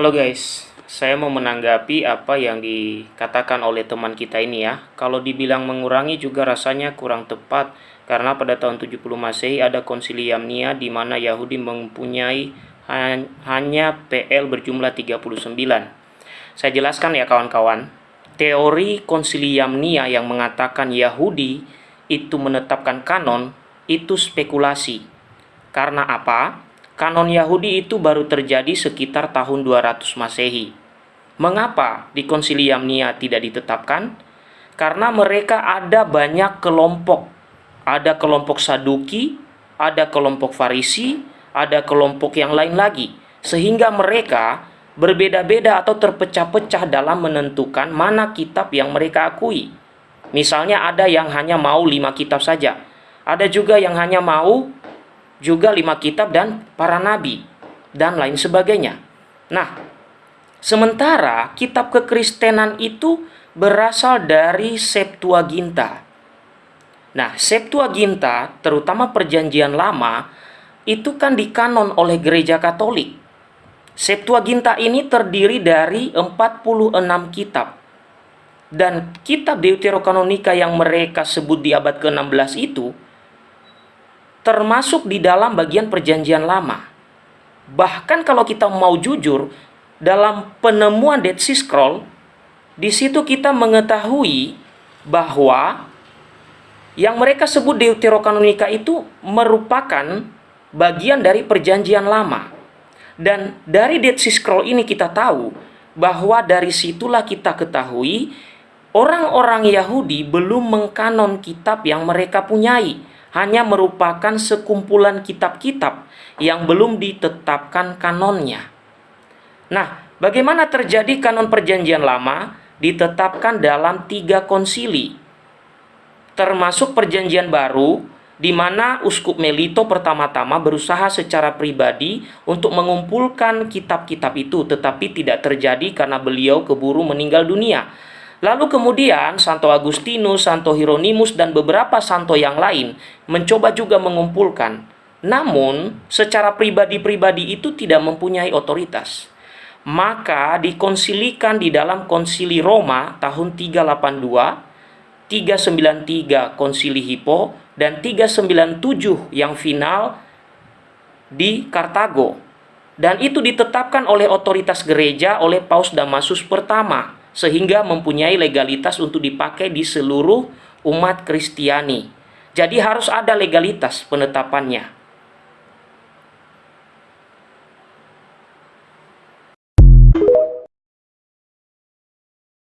Halo guys, saya mau menanggapi apa yang dikatakan oleh teman kita ini ya. Kalau dibilang mengurangi juga rasanya kurang tepat karena pada tahun 70 Masehi ada konsilium Nia di mana Yahudi mempunyai hanya PL berjumlah 39. Saya jelaskan ya kawan-kawan. Teori konsilium Nia yang mengatakan Yahudi itu menetapkan kanon itu spekulasi. Karena apa? Kanon Yahudi itu baru terjadi sekitar tahun 200 Masehi. Mengapa di Konsilium Nia tidak ditetapkan? Karena mereka ada banyak kelompok. Ada kelompok Saduki, ada kelompok Farisi, ada kelompok yang lain lagi. Sehingga mereka berbeda-beda atau terpecah-pecah dalam menentukan mana kitab yang mereka akui. Misalnya ada yang hanya mau lima kitab saja. Ada juga yang hanya mau juga lima kitab dan para nabi, dan lain sebagainya. Nah, sementara kitab kekristenan itu berasal dari Septuaginta. Nah, Septuaginta, terutama perjanjian lama, itu kan dikanon oleh gereja katolik. Septuaginta ini terdiri dari 46 kitab. Dan kitab Deuterokanonika yang mereka sebut di abad ke-16 itu termasuk di dalam bagian perjanjian lama. Bahkan kalau kita mau jujur, dalam penemuan Dead Sea Scroll, di situ kita mengetahui bahwa yang mereka sebut Deuterokanonika itu merupakan bagian dari perjanjian lama. Dan dari Dead Sea Scroll ini kita tahu bahwa dari situlah kita ketahui orang-orang Yahudi belum mengkanon kitab yang mereka punyai hanya merupakan sekumpulan kitab-kitab yang belum ditetapkan kanonnya. Nah, bagaimana terjadi kanon perjanjian lama ditetapkan dalam tiga konsili, termasuk perjanjian baru di mana Uskup Melito pertama-tama berusaha secara pribadi untuk mengumpulkan kitab-kitab itu, tetapi tidak terjadi karena beliau keburu meninggal dunia. Lalu kemudian Santo Agustinus, Santo Hieronymus, dan beberapa santo yang lain mencoba juga mengumpulkan. Namun, secara pribadi-pribadi itu tidak mempunyai otoritas. Maka dikonsilikan di dalam konsili Roma tahun 382, 393 konsili Hippo, dan 397 yang final di Kartago. Dan itu ditetapkan oleh otoritas gereja oleh Paus Damasus pertama sehingga mempunyai legalitas untuk dipakai di seluruh umat Kristiani. Jadi harus ada legalitas penetapannya.